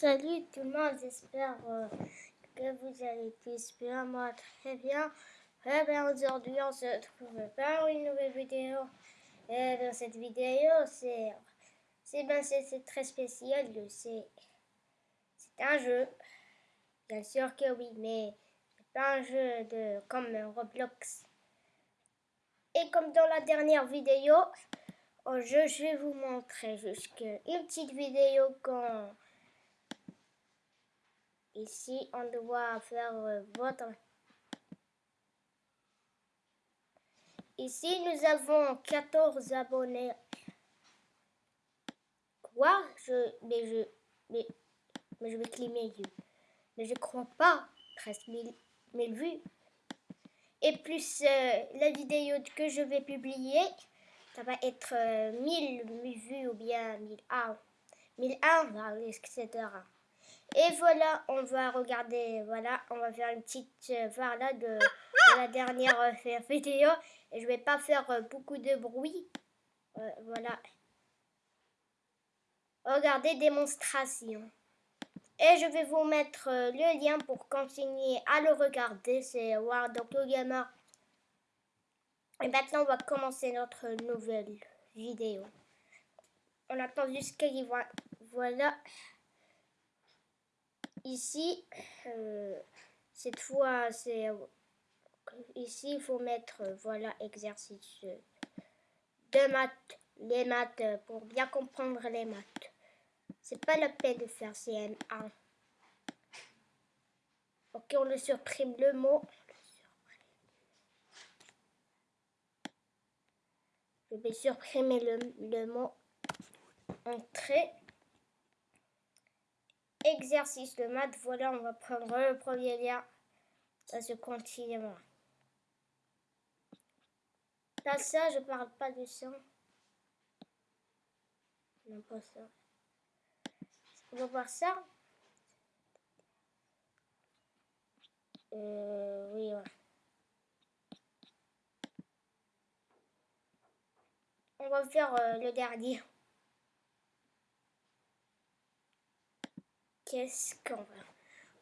Salut tout le monde, j'espère euh, que vous allez tous bien, moi très bien. Très bien, aujourd'hui on se retrouve pour une nouvelle vidéo. Et dans cette vidéo, c'est c'est ben, très spécial, c'est un jeu. Bien sûr que oui, mais c'est pas un jeu de comme Roblox. Et comme dans la dernière vidéo, je vais vous montrer juste une petite vidéo quand Ici, on doit faire euh, votre... Ici, nous avons 14 abonnés. Quoi? Je, mais, je, mais, mais je vais cliquer. Mais je crois pas. 13 000, vues. Et plus euh, la vidéo que je vais publier, ça va être 1000 euh, vues ou bien 1001, 1001, etc. Et voilà, on va regarder, voilà, on va faire une petite euh, voilà de, la dernière euh, vidéo. Et je vais pas faire euh, beaucoup de bruit. voilà. Regardez démonstration. Et je vais vous mettre le lien pour continuer à le regarder. C'est World of Gamer. Et maintenant, on va commencer notre nouvelle vidéo. On attend juste qu'il voit. Voilà. Ici, euh, cette fois, c'est ici, il faut mettre, voilà, exercice de maths, les maths, pour bien comprendre les maths. C'est pas la peine de faire CM1. Ok, on le supprime le mot. Je vais supprimer le, le mot entrée exercice de maths. Voilà, on va prendre le premier lien. Ça se continue. Là, ça, je parle pas de ça. Non, pas ça. On va voir ça. Euh, oui. On va faire euh, le dernier. Qu'est-ce qu'on va...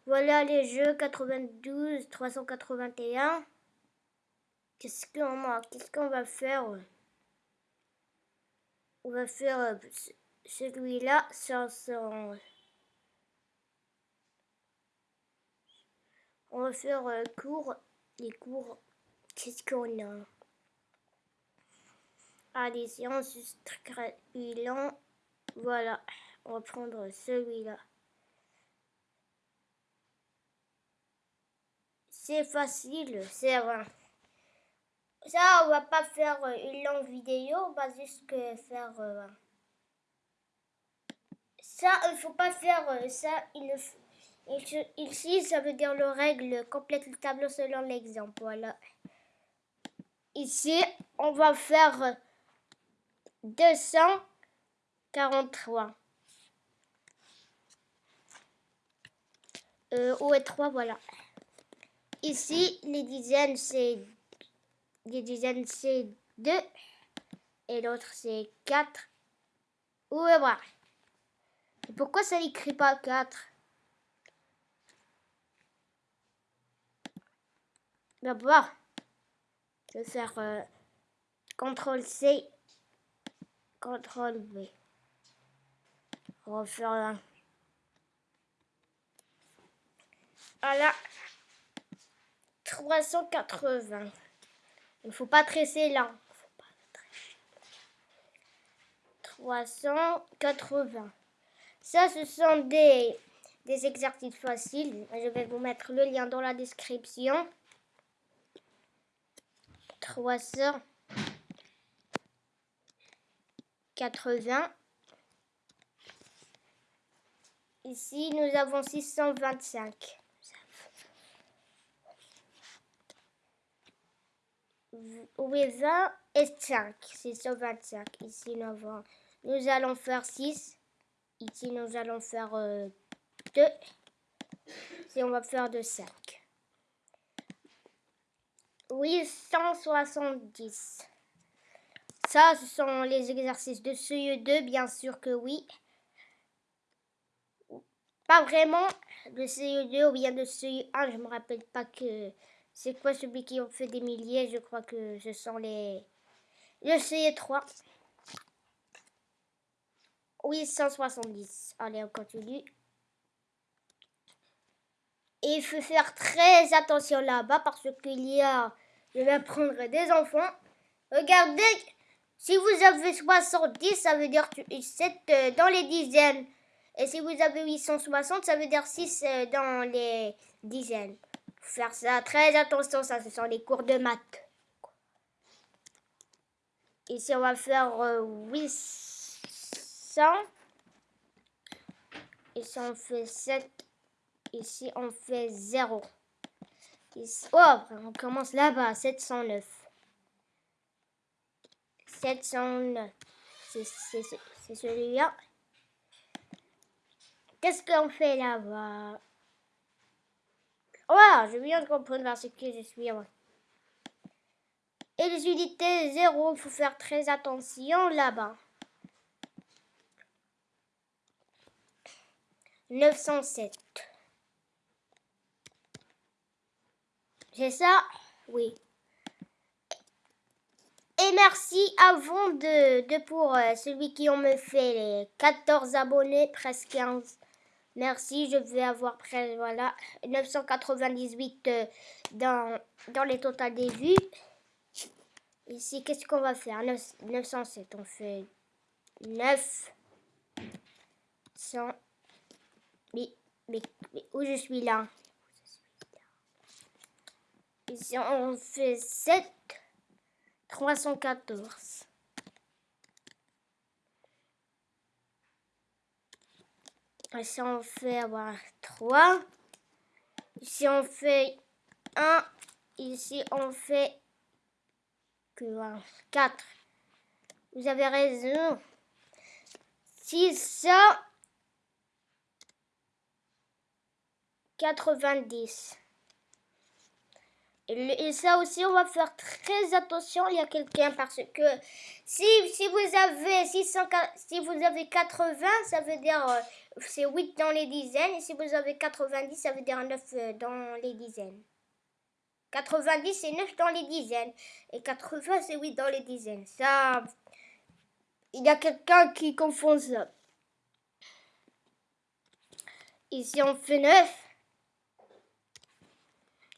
Voilà les jeux 92, 381. Qu'est-ce qu'on a? Qu'est-ce qu'on va faire? On va faire euh, celui-là sur son... On va faire euh, cours. Les cours. Qu'est-ce qu'on a? Allez, séance bilan. Voilà. On va prendre celui-là. C'est facile, c'est vrai. Ça, on va pas faire euh, une longue vidéo, on va juste faire... Euh, ça, il faut pas faire euh, ça. Il, ici, ça veut dire le règle, complète le tableau selon l'exemple. Voilà. Ici, on va faire 243. Euh, où est 3, voilà. Ici, les dizaines, c'est les dizaines, c'est 2 et l'autre, c'est 4. Où est voir Pourquoi ça n'écrit pas 4 D'abord, je vais faire euh, CTRL C, CTRL V. Refaire là. Voilà. 380. Il ne faut pas tresser là. 380. Ça, ce sont des, exercices faciles. Je vais vous mettre le lien dans la description. 380. Ici, nous avons 625. 20 et 5. C'est 125. Ici, nous, avons, nous allons faire 6. Ici, nous allons faire 2. Euh, et on va faire de 5. Oui, 170. Ça, ce sont les exercices de CE2, bien sûr que oui. pas vraiment de CE2 ou bien de CE1, je me rappelle pas que c'est quoi celui qui en fait des milliers, je crois que ce sont les le CE3. 870. Allez, on continue. Et il faut faire très attention là-bas parce qu'il y a, je vais prendre des enfants. Regardez, si vous avez 70, ça veut dire 7 euh, dans les dizaines. Et si vous avez 860, ça veut dire 6 euh, dans les dizaines. Faire ça, très attention, ça, ce sont les cours de maths. Ici, on va faire 800. Euh, Ici, on fait 7. Ici, on fait 0. Ici, oh, on commence là-bas, 709. 709. C'est celui-là. Qu'est-ce qu'on fait là-bas? Oh, je viens de comprendre parce que je suis... Et les unités 0, il faut faire très attention là-bas. 907. C'est ça? Oui. Et merci avant de, de pour euh, celui qui ont me fait les 14 abonnés, presque 15. Merci, je vais avoir presque, voilà, 998 euh, dans, dans les totales des vues. Ici, qu'est-ce qu'on va faire? 907, on fait 9, 100, mais, mais, où je suis là? Ici, on fait 7, 314. Ici, on fait avoir 3. Ici, on fait 1. Ici, on fait que 4. Vous avez raison. 600. 90. Et, ça aussi, on va faire très attention. Il y a quelqu'un parce que si, si vous avez 600, si vous avez 80, ça veut dire euh, c'est 8 dans les dizaines. Et si vous avez 90, ça veut dire 9 euh, dans les dizaines. 90, c'est 9 dans les dizaines. Et 80, c'est 8 dans les dizaines. Ça, il y a quelqu'un qui confond ça. Ici, on fait 9.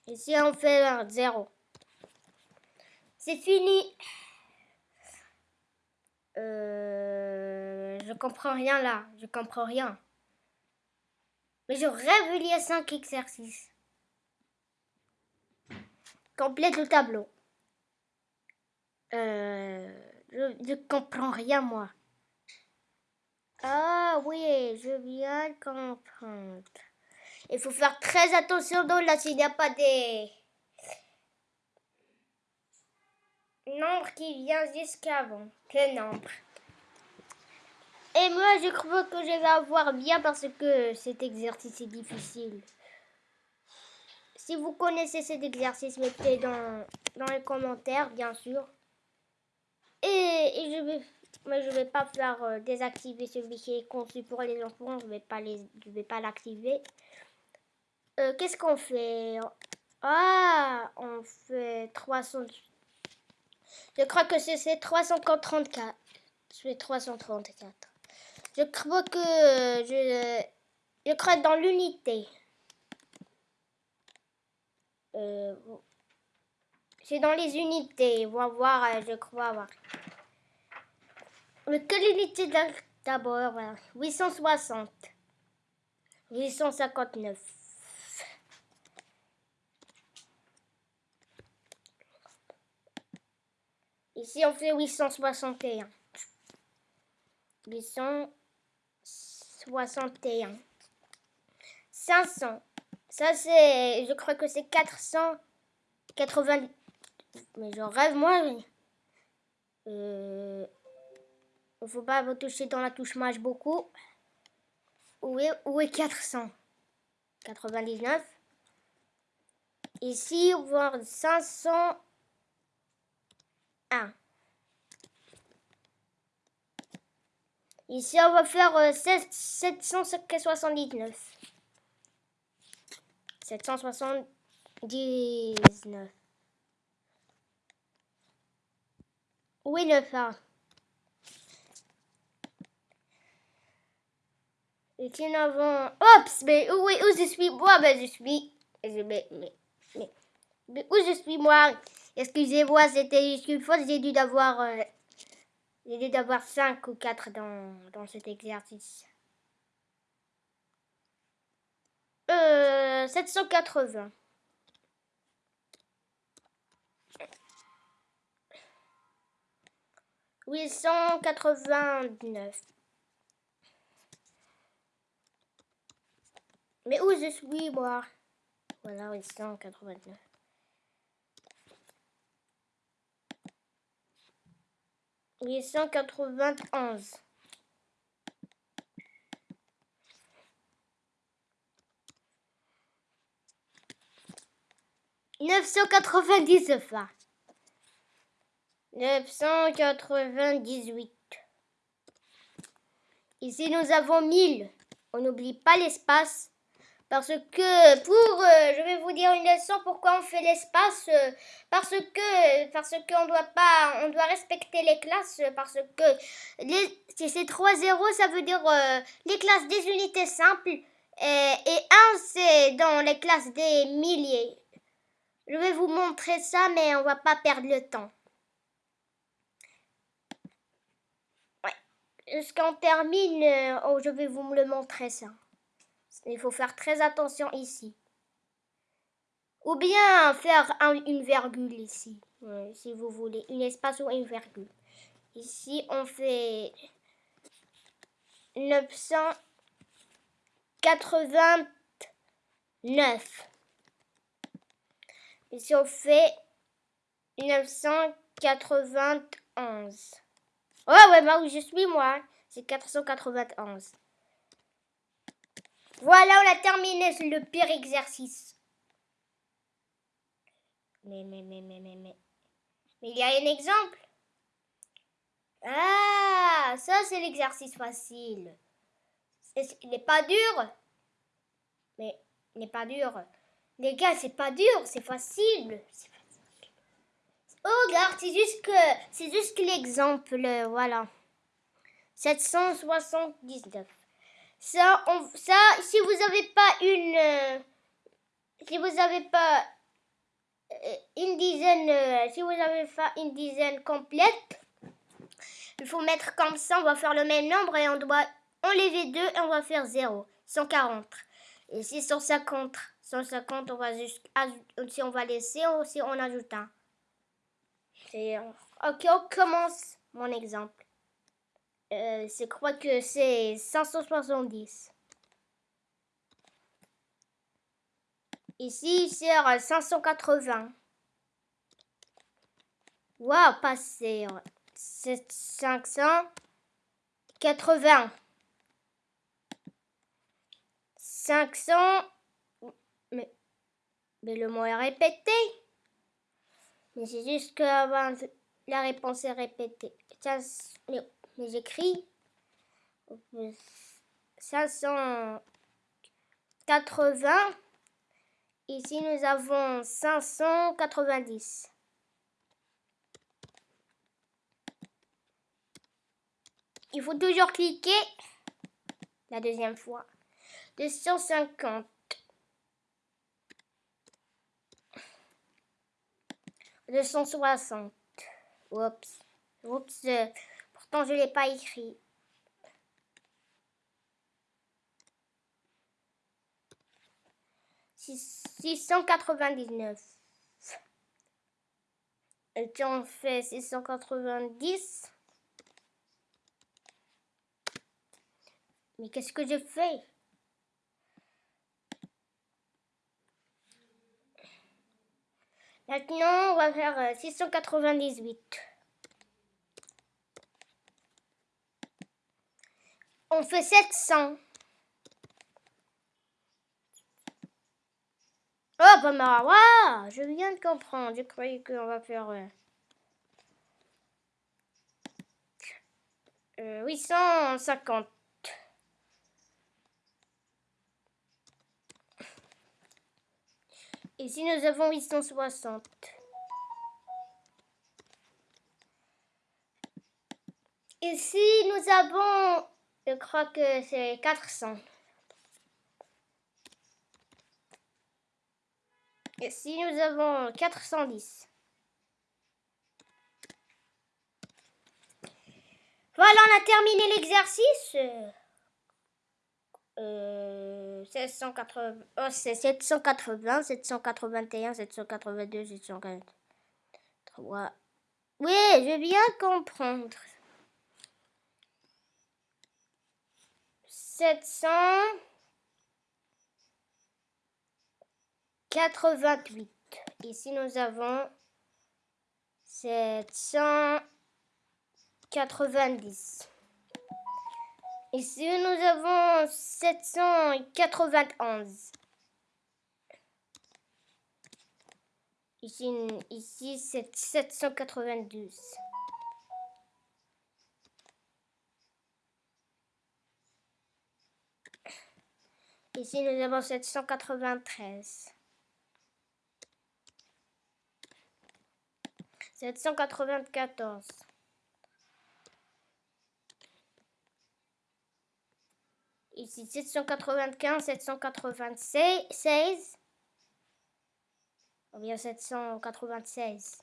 Ici, on fait un 0. C'est fini. Euh, je comprends rien là. Je comprends rien. Mais je rêve il y a 5 exercices. Complète le tableau. Euh, je ne comprends rien moi. Ah oui, je viens de comprendre. Il faut faire très attention dans là s'il n'y a pas des nombres qui viennent jusqu'avant. Que nombre? Et moi, je crois que je vais avoir bien parce que cet exercice est difficile. Si vous connaissez cet exercice, mettez dans, dans les commentaires, bien sûr. Et, je vais mais je vais pas faire euh, désactiver celui qui est conçu pour les enfants. Je vais pas les, je vais pas l'activer. Euh, qu'est-ce qu'on fait? Ah, on fait 300. Je crois que c'est 334. C'est 334. Je crois que je, je crois dans l'unité. Euh, c'est dans les unités. On va voir, euh, je crois. Voir. Mais quelle unité d'abord 860. 859. Ici, on fait 861. 61. 500. Ça, c'est... Je crois que c'est 480... Mais j'en rêve, moi. Il ne euh, faut pas vous toucher dans la touche mage beaucoup. Où est, où est 400 99. Ici, voir 501. Ici, on va faire euh, 7- 779. 779. Où est le phare Et qui nous avons... Oups, mais où, où je suis? Moi Ben, je suis... mais, mais, mais où je suis moi? Excusez-moi, c'était juste une fois, j'ai dû d'avoir... euh, j'ai dû d'avoir 5 ou 4 dans, dans cet exercice. Euh, 780. Huit cent quatre-vingt-neuf. Mais où je suis, moi? Voilà, 889. Huit cent quatre-vingt-onze. Neuf cent quatre-vingt-dix enfin. Neuf cent quatre-vingt-dix-huit. Ici, nous avons 1000. On n'oublie pas l'espace. Parce que pour, euh, je vais vous dire une leçon pourquoi on fait l'espace. euh, parce que, parce qu'on doit pas, on doit respecter les classes. Parce que les, si c'est 3 zéros, ça veut dire euh, les classes des unités simples. Et, et 1, c'est dans les classes des milliers. Je vais vous montrer ça, mais on va pas perdre le temps. Jusqu'on termine, euh, oh, je vais vous le montrer ça. Il faut faire très attention ici. Ou bien faire un- une virgule ici, si vous voulez. Une espace ou une virgule. Ici, on fait 989. Ici, on fait 991. Ouais, ouais, bah où je suis, moi. C'est 491. Voilà, on a terminé le pire exercice. Mais, mais, mais, mais, mais, mais. Mais il y a un exemple. Ah, ça, c'est l'exercice facile. Il n'est pas dur. Mais il n'est pas dur. Les gars, c'est pas dur, c'est facile. Oh, regarde, c'est juste que c'est juste l'exemple, voilà. 779. Ça, on- ça, si vous n'avez pas une, euh, si vous n'avez pas euh, une dizaine, euh, si vous n'avez pas une dizaine complète, il faut mettre comme ça. On va faire le même nombre et on doit enlever 2 et on va faire 0. 140. Et si 150, 150, on va juste si on va laisser ou si on ajoute un. Ok, on commence mon exemple. Euh, je crois que c'est 570. Ici, c'est euh, 580. Waouh, passer. C'est 580. 500. Mais, mais le mot est répété. Mais c'est juste que la réponse est répétée. Ça, mais j'écris 580. Ici, nous avons 590. Il faut toujours cliquer la deuxième fois. 250. Deux cent soixante. Oups. Oups. Euh, Pourtant, je ne l'ai pas écrit. Six- 699. Et puis on fait 690. Mais qu'est-ce que je fais? Maintenant, on va faire euh, 698. On fait 700. Oh, bah, waouh, je viens de comprendre. Je croyais qu'on va faire... euh, euh, 850. Ici, nous avons 860. Ici, nous avons, je crois que c'est 400. Ici, nous avons 410. Voilà, on a terminé l'exercice. Euh, 780, oh, c'est 780, 781, 782, 783. Oui, je viens comprendre. 788. Ici, nous avons 790. Ici, nous avons 791. Ici, ici c'est 792. Ici, nous avons 793. 794. Ici, 795, 796. Ou bien 796.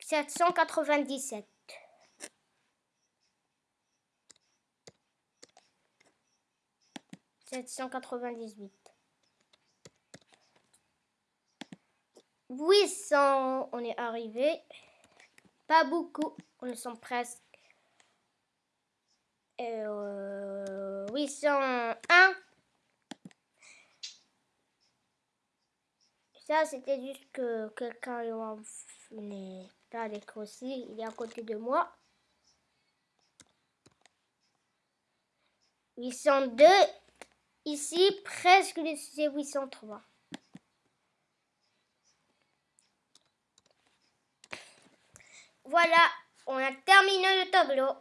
Sept cent quatre-vingt-dix-sept. 798. 800, on est arrivé. Pas beaucoup, on sont presque. Euh, 801. Ça, c'était juste que quelqu'un n'est pas aussi. Il est à côté de moi. 802. Ici, presque c'est 803. Voilà, on a terminé le tableau.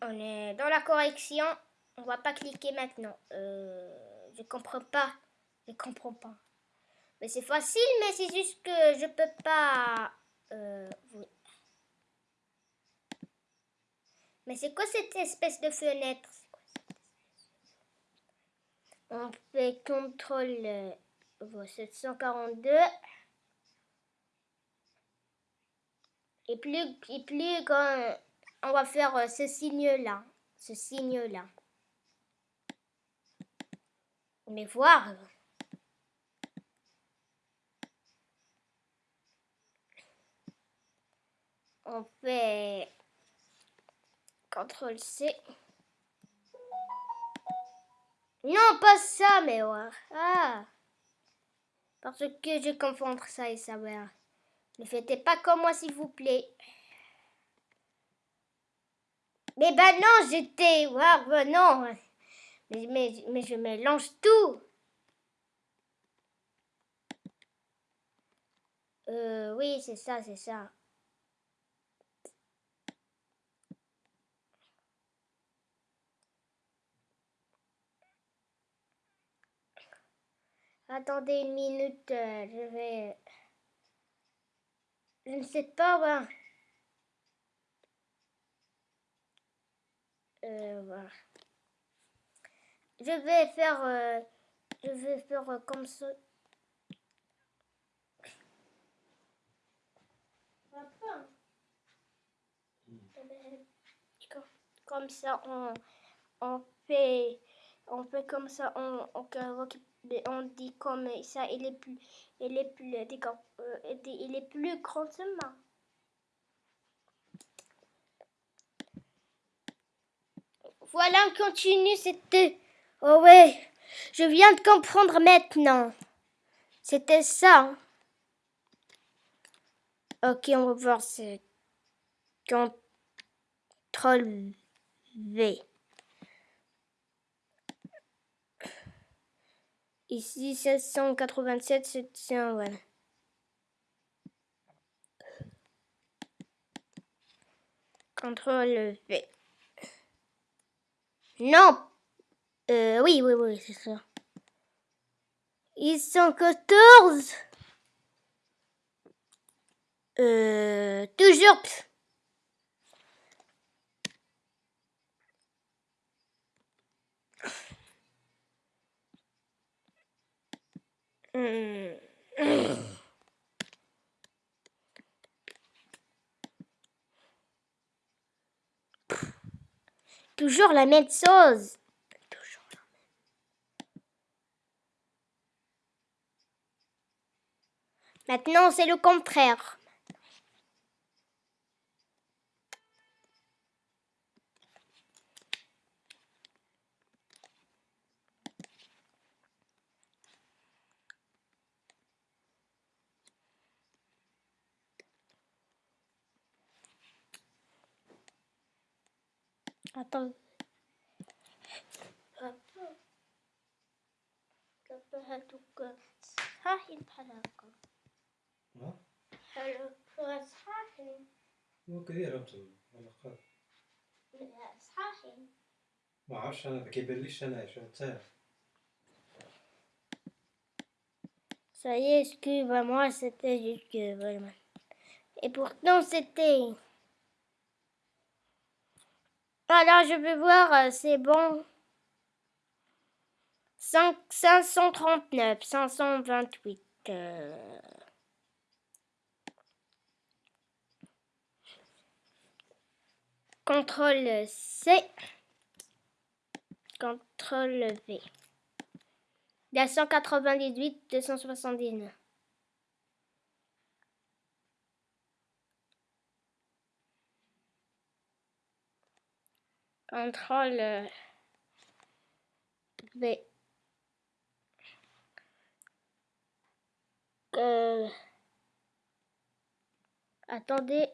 On est dans la correction. On va pas cliquer maintenant. Euh, je comprends pas. Je comprends pas. Mais c'est facile, mais c'est juste que je peux pas... Euh, mais c'est quoi cette espèce de fenêtre? On fait CTRL 742. Euh, et plus, et plus quand on va faire euh, ce signe-là. Ce signe-là. Mais voir. On fait CTRL C. Non, pas ça, mais. Ah. Parce que je confonds ça et ça, ouais. Ne faites pas comme moi, s'il vous plaît. Mais ben non, j'étais... Ouais, ben non. Mais, mais, mais je mélange tout. Euh, oui, c'est ça, c'est ça. Attendez une minute, euh, je vais... Je ne sais pas, Euh, voilà. Je vais faire... Euh, je vais faire euh, comme ça. Comme ça, on, on fait... On fait comme ça, on, on, on on dit comme ça, il est plus, il est plus, euh, il est plus grand. Voilà, on continue, c'était, oh ouais, je viens de comprendre maintenant. C'était ça. Ok, on va voir ce contrôle V. Ici, 787, c'est un one. Contrôle V. Non euh, oui, oui, oui, c'est ça. Ils sont 14 Euh... Toujours Toujours la même chose. Maintenant, c'est le contraire. Attends. صحيح بحلاقة ها؟ حلو صحيح مو كثير انتم علاقات صحيح ما عرفش انا ما كيبانليش انا شو انت Ça y est, excuse-moi, c'était juste que vraiment. Et pourtant, c'était. Alors, je vais voir, euh, c'est bon. 5, 539, 528. euh. CTRL C. CTRL V. Il y a 198, 279. CTRL V. Euh, attendez.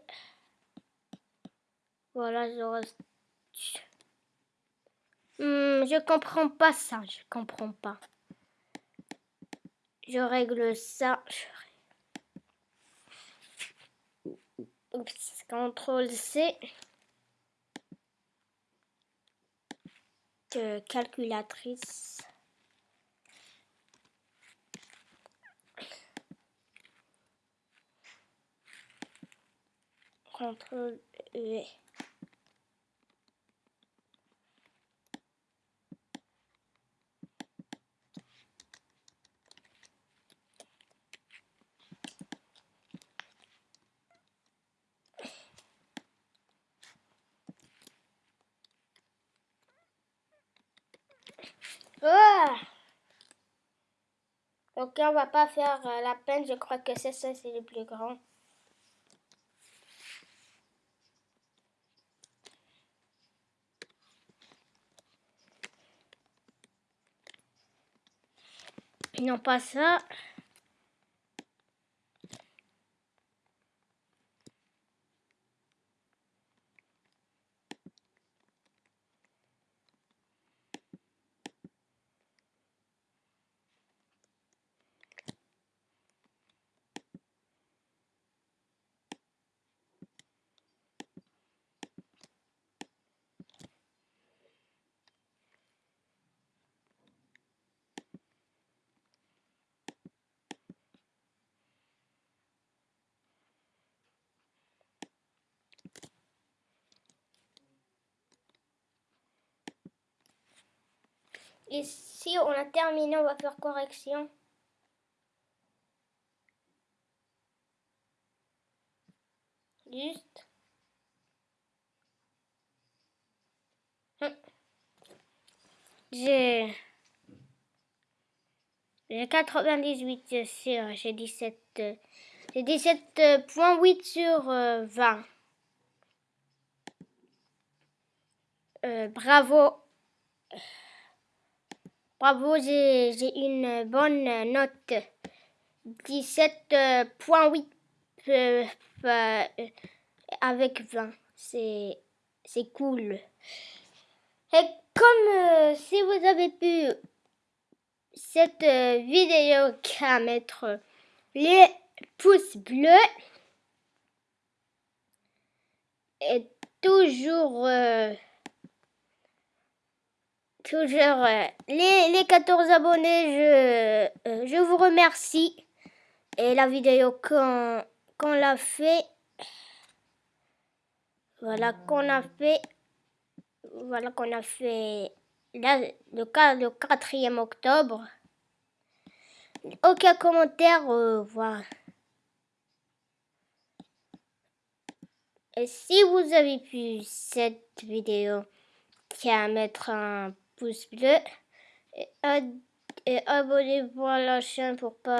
Voilà, je. Hmm, je comprends pas ça, je comprends pas. Je règle ça. Oups, CTRL C. calculatrice. CTRL V. Ah Ok, on va pas faire euh, la peine. Je crois que c'est ça, c'est le plus grand. Non, pas ça. Ici, on a terminé, on va faire correction. Juste. Hum. J'ai... J'ai 98 sur... J'ai 17... euh, J'ai 17.8 sur euh, 20. Euh, bravo. Bravo, j'ai une bonne note. 17.8 euh, euh, avec 20. C'est cool. Et comme euh, si vous avez pu cette vidéo qu'à mettre les pouces bleus et toujours, toujours euh, les, les 14 abonnés, je, euh, je vous remercie. Et la vidéo qu'on qu'on l'a fait, voilà qu'on a fait, voilà qu'on a fait là, le, 4, le 4e octobre. Aucun commentaire, euh, voilà. Et si vous avez pu cette vidéo, tiens mettre un pouce bleu et, et abonnez-vous à la chaîne pour pas